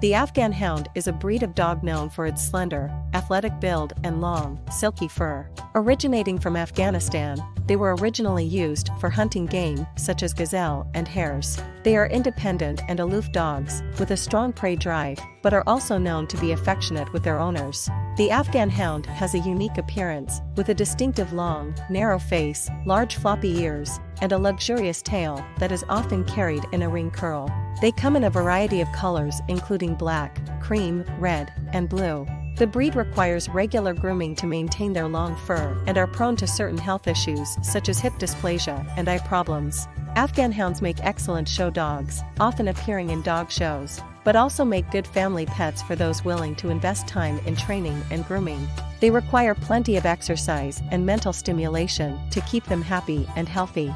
The Afghan Hound is a breed of dog known for its slender, athletic build and long, silky fur. Originating from Afghanistan, they were originally used for hunting game such as gazelle and hares. They are independent and aloof dogs with a strong prey drive, but are also known to be affectionate with their owners. The Afghan Hound has a unique appearance, with a distinctive long, narrow face, large floppy ears, and a luxurious tail that is often carried in a ring curl. They come in a variety of colors including black, cream, red, and blue. The breed requires regular grooming to maintain their long fur and are prone to certain health issues such as hip dysplasia and eye problems. Afghan hounds make excellent show dogs, often appearing in dog shows, but also make good family pets for those willing to invest time in training and grooming. They require plenty of exercise and mental stimulation to keep them happy and healthy.